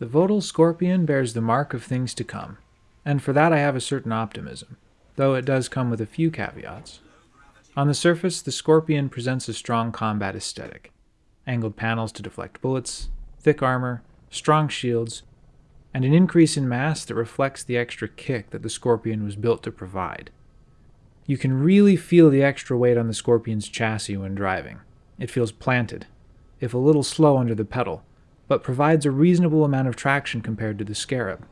The Vodel Scorpion bears the mark of things to come, and for that I have a certain optimism, though it does come with a few caveats. On the surface, the Scorpion presents a strong combat aesthetic angled panels to deflect bullets, thick armor, strong shields, and an increase in mass that reflects the extra kick that the Scorpion was built to provide. You can really feel the extra weight on the Scorpion's chassis when driving. It feels planted, if a little slow under the pedal, but provides a reasonable amount of traction compared to the Scarab.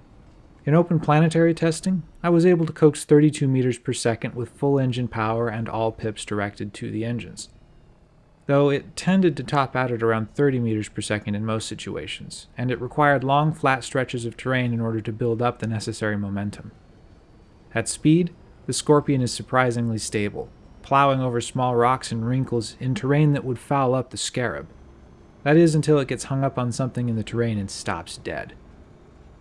In open planetary testing, I was able to coax 32 meters per second with full engine power and all pips directed to the engines though it tended to top out at around 30 meters per second in most situations, and it required long flat stretches of terrain in order to build up the necessary momentum. At speed, the Scorpion is surprisingly stable, plowing over small rocks and wrinkles in terrain that would foul up the Scarab. That is until it gets hung up on something in the terrain and stops dead.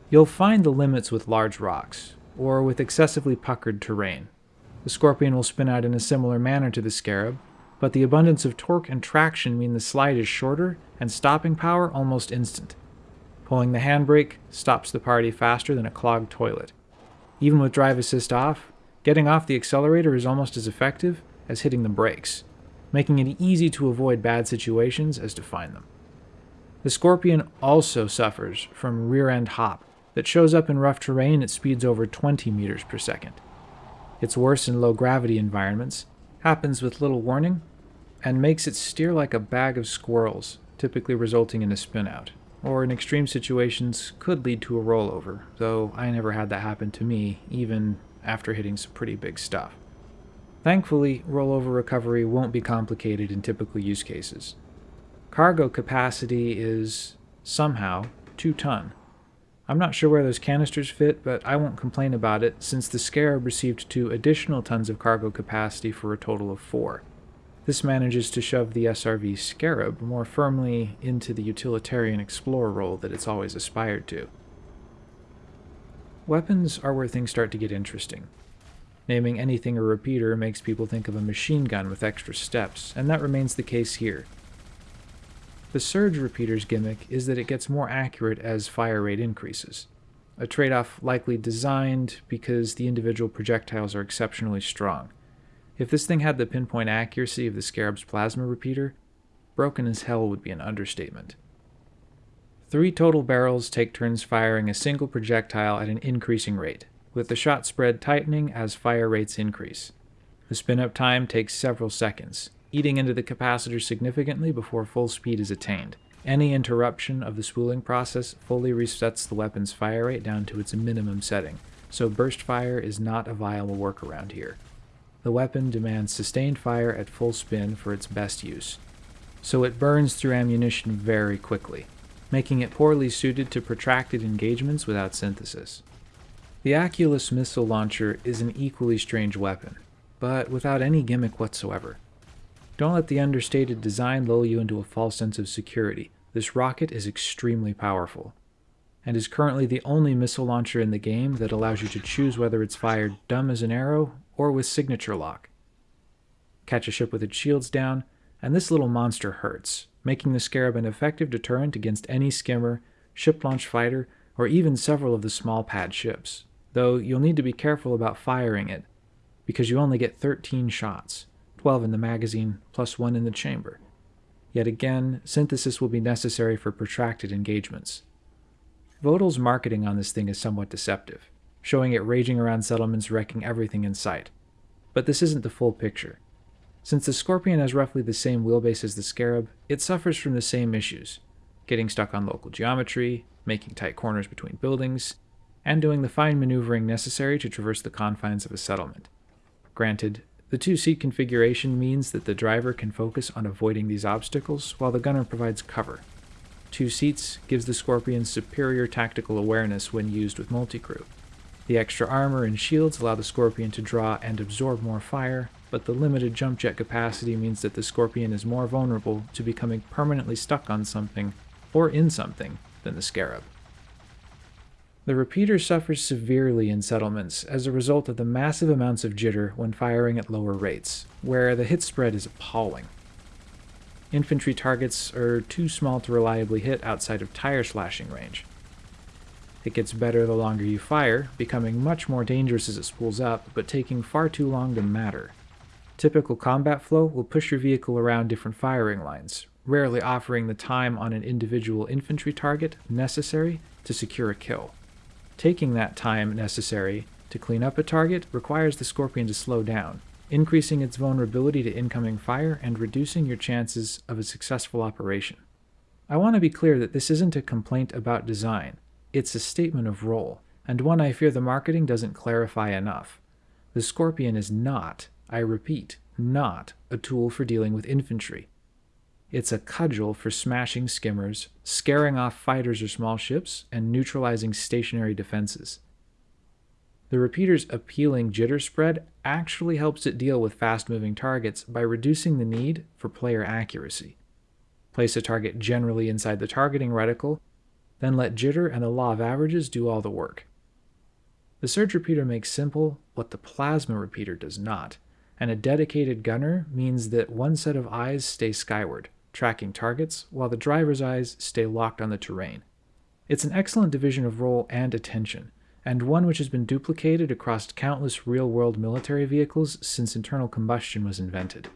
You'll find the limits with large rocks, or with excessively puckered terrain. The Scorpion will spin out in a similar manner to the Scarab, but the abundance of torque and traction mean the slide is shorter and stopping power almost instant. Pulling the handbrake stops the party faster than a clogged toilet. Even with drive assist off, getting off the accelerator is almost as effective as hitting the brakes, making it easy to avoid bad situations as to find them. The Scorpion also suffers from rear end hop that shows up in rough terrain at speeds over 20 meters per second. It's worse in low gravity environments, happens with little warning, and makes it steer like a bag of squirrels, typically resulting in a spinout, or in extreme situations could lead to a rollover, though I never had that happen to me, even after hitting some pretty big stuff. Thankfully, rollover recovery won't be complicated in typical use cases. Cargo capacity is, somehow, 2 ton, I'm not sure where those canisters fit, but I won't complain about it since the Scarab received two additional tons of cargo capacity for a total of four. This manages to shove the SRV Scarab more firmly into the utilitarian explorer role that it's always aspired to. Weapons are where things start to get interesting. Naming anything a repeater makes people think of a machine gun with extra steps, and that remains the case here. The surge repeater's gimmick is that it gets more accurate as fire rate increases, a trade-off likely designed because the individual projectiles are exceptionally strong. If this thing had the pinpoint accuracy of the Scarab's plasma repeater, broken as hell would be an understatement. Three total barrels take turns firing a single projectile at an increasing rate, with the shot spread tightening as fire rates increase. The spin-up time takes several seconds, eating into the capacitor significantly before full speed is attained. Any interruption of the spooling process fully resets the weapon's fire rate down to its minimum setting, so burst fire is not a viable workaround here. The weapon demands sustained fire at full spin for its best use, so it burns through ammunition very quickly, making it poorly suited to protracted engagements without synthesis. The Aculeus missile launcher is an equally strange weapon, but without any gimmick whatsoever. Don't let the understated design lull you into a false sense of security. This rocket is extremely powerful, and is currently the only missile launcher in the game that allows you to choose whether it's fired dumb as an arrow or with signature lock. Catch a ship with its shields down, and this little monster hurts, making the Scarab an effective deterrent against any skimmer, ship-launched fighter, or even several of the small pad ships, though you'll need to be careful about firing it, because you only get 13 shots. 12 in the magazine, plus 1 in the chamber. Yet again, synthesis will be necessary for protracted engagements. Vodel's marketing on this thing is somewhat deceptive, showing it raging around settlements wrecking everything in sight. But this isn't the full picture. Since the Scorpion has roughly the same wheelbase as the Scarab, it suffers from the same issues, getting stuck on local geometry, making tight corners between buildings, and doing the fine maneuvering necessary to traverse the confines of a settlement. Granted, the two-seat configuration means that the driver can focus on avoiding these obstacles while the gunner provides cover. Two seats gives the Scorpion superior tactical awareness when used with multi-crew. The extra armor and shields allow the Scorpion to draw and absorb more fire, but the limited jump jet capacity means that the Scorpion is more vulnerable to becoming permanently stuck on something, or in something, than the Scarab. The repeater suffers severely in settlements as a result of the massive amounts of jitter when firing at lower rates, where the hit spread is appalling. Infantry targets are too small to reliably hit outside of tire slashing range. It gets better the longer you fire, becoming much more dangerous as it spools up, but taking far too long to matter. Typical combat flow will push your vehicle around different firing lines, rarely offering the time on an individual infantry target necessary to secure a kill. Taking that time necessary to clean up a target requires the Scorpion to slow down, increasing its vulnerability to incoming fire and reducing your chances of a successful operation. I want to be clear that this isn't a complaint about design, it's a statement of role, and one I fear the marketing doesn't clarify enough. The Scorpion is not I repeat, not a tool for dealing with infantry. It's a cudgel for smashing skimmers, scaring off fighters or small ships, and neutralizing stationary defenses. The repeater's appealing jitter spread actually helps it deal with fast moving targets by reducing the need for player accuracy. Place a target generally inside the targeting reticle, then let jitter and the law of averages do all the work. The surge repeater makes simple what the plasma repeater does not and a dedicated gunner means that one set of eyes stay skyward, tracking targets, while the driver's eyes stay locked on the terrain. It's an excellent division of role and attention, and one which has been duplicated across countless real-world military vehicles since internal combustion was invented.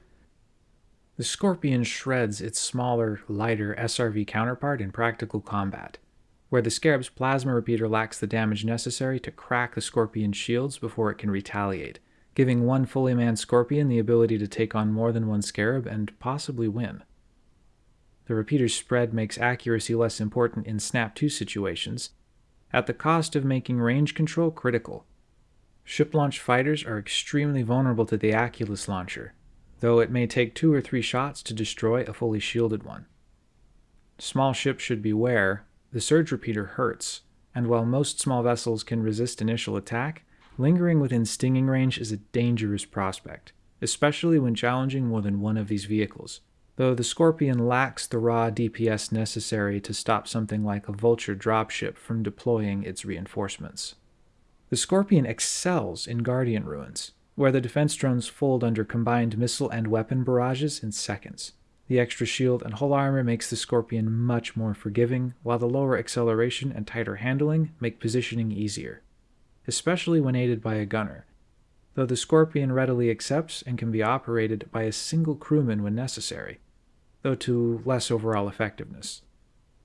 The Scorpion shreds its smaller, lighter SRV counterpart in practical combat, where the Scarab's plasma repeater lacks the damage necessary to crack the Scorpion's shields before it can retaliate, giving one fully manned Scorpion the ability to take on more than one Scarab and possibly win. The repeater's spread makes accuracy less important in Snap 2 situations, at the cost of making range control critical. Ship launch fighters are extremely vulnerable to the Aculeus launcher, though it may take two or three shots to destroy a fully shielded one. Small ships should beware, the surge repeater hurts, and while most small vessels can resist initial attack, Lingering within stinging range is a dangerous prospect, especially when challenging more than one of these vehicles, though the Scorpion lacks the raw DPS necessary to stop something like a Vulture dropship from deploying its reinforcements. The Scorpion excels in Guardian Ruins, where the defense drones fold under combined missile and weapon barrages in seconds. The extra shield and hull armor makes the Scorpion much more forgiving, while the lower acceleration and tighter handling make positioning easier especially when aided by a gunner, though the Scorpion readily accepts and can be operated by a single crewman when necessary, though to less overall effectiveness.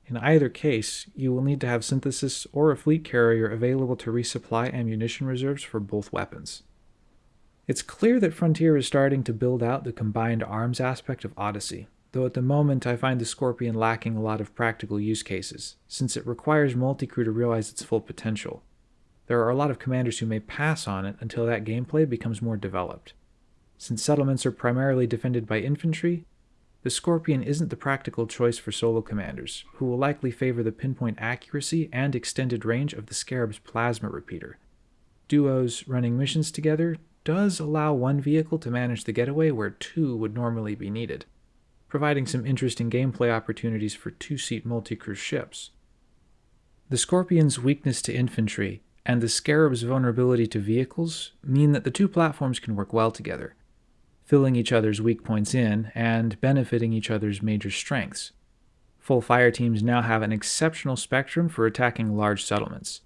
In either case, you will need to have synthesis or a fleet carrier available to resupply ammunition reserves for both weapons. It's clear that Frontier is starting to build out the combined arms aspect of Odyssey, though at the moment I find the Scorpion lacking a lot of practical use cases, since it requires multicrew to realize its full potential, there are a lot of commanders who may pass on it until that gameplay becomes more developed. Since settlements are primarily defended by infantry, the Scorpion isn't the practical choice for solo commanders, who will likely favor the pinpoint accuracy and extended range of the Scarab's plasma repeater. Duos running missions together does allow one vehicle to manage the getaway where two would normally be needed, providing some interesting gameplay opportunities for two-seat multi-crew ships. The Scorpion's weakness to infantry and the Scarab's vulnerability to vehicles mean that the two platforms can work well together, filling each other's weak points in and benefiting each other's major strengths. Full fire teams now have an exceptional spectrum for attacking large settlements.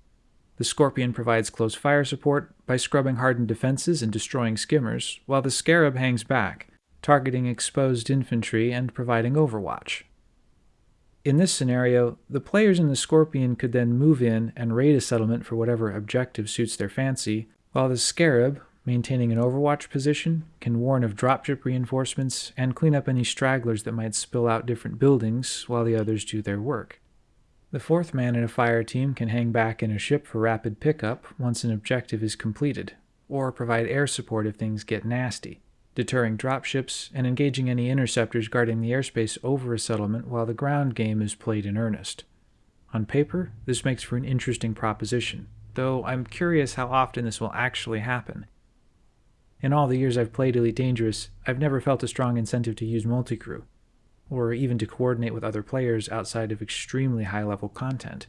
The Scorpion provides close fire support by scrubbing hardened defenses and destroying skimmers, while the Scarab hangs back, targeting exposed infantry and providing overwatch. In this scenario, the players in the Scorpion could then move in and raid a settlement for whatever objective suits their fancy, while the Scarab, maintaining an overwatch position, can warn of dropship reinforcements and clean up any stragglers that might spill out different buildings while the others do their work. The fourth man in a fire team can hang back in a ship for rapid pickup once an objective is completed, or provide air support if things get nasty deterring dropships, and engaging any interceptors guarding the airspace over a settlement while the ground game is played in earnest. On paper, this makes for an interesting proposition, though I'm curious how often this will actually happen. In all the years I've played Elite Dangerous, I've never felt a strong incentive to use multicrew, or even to coordinate with other players outside of extremely high-level content.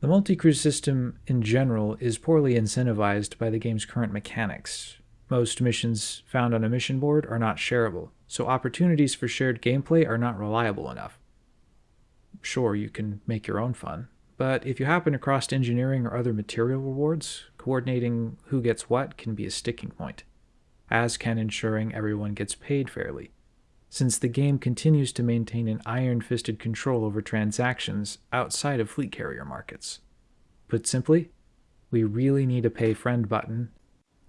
The multi-crew system, in general, is poorly incentivized by the game's current mechanics, most missions found on a mission board are not shareable, so opportunities for shared gameplay are not reliable enough. Sure, you can make your own fun, but if you happen across engineering or other material rewards, coordinating who gets what can be a sticking point, as can ensuring everyone gets paid fairly, since the game continues to maintain an iron fisted control over transactions outside of fleet carrier markets. Put simply, we really need a pay friend button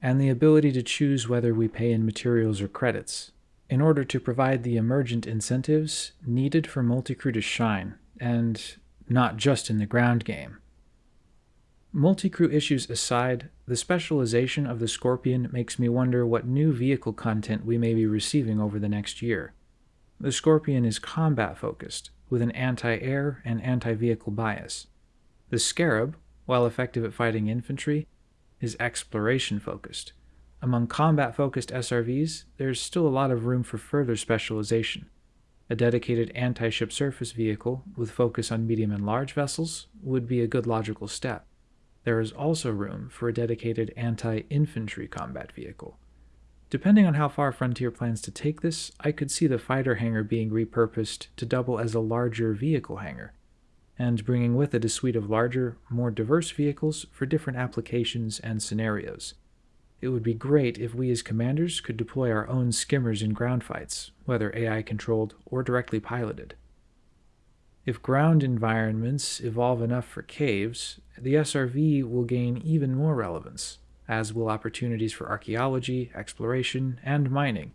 and the ability to choose whether we pay in materials or credits, in order to provide the emergent incentives needed for multicrew to shine, and not just in the ground game. Multicrew issues aside, the specialization of the Scorpion makes me wonder what new vehicle content we may be receiving over the next year. The Scorpion is combat focused, with an anti air and anti vehicle bias. The Scarab, while effective at fighting infantry, is exploration focused. Among combat focused SRVs, there's still a lot of room for further specialization. A dedicated anti ship surface vehicle with focus on medium and large vessels would be a good logical step. There is also room for a dedicated anti infantry combat vehicle. Depending on how far Frontier plans to take this, I could see the fighter hangar being repurposed to double as a larger vehicle hangar, and bringing with it a suite of larger, more diverse vehicles for different applications and scenarios. It would be great if we as commanders could deploy our own skimmers in ground fights, whether AI controlled or directly piloted. If ground environments evolve enough for caves, the SRV will gain even more relevance, as will opportunities for archaeology, exploration, and mining,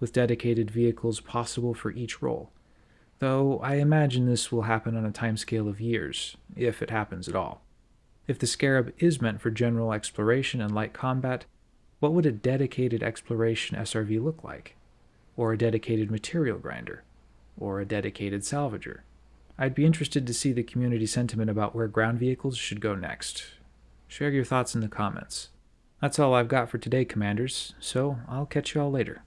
with dedicated vehicles possible for each role though I imagine this will happen on a timescale of years, if it happens at all. If the Scarab is meant for general exploration and light combat, what would a dedicated exploration SRV look like? Or a dedicated material grinder? Or a dedicated salvager? I'd be interested to see the community sentiment about where ground vehicles should go next. Share your thoughts in the comments. That's all I've got for today, Commanders, so I'll catch you all later.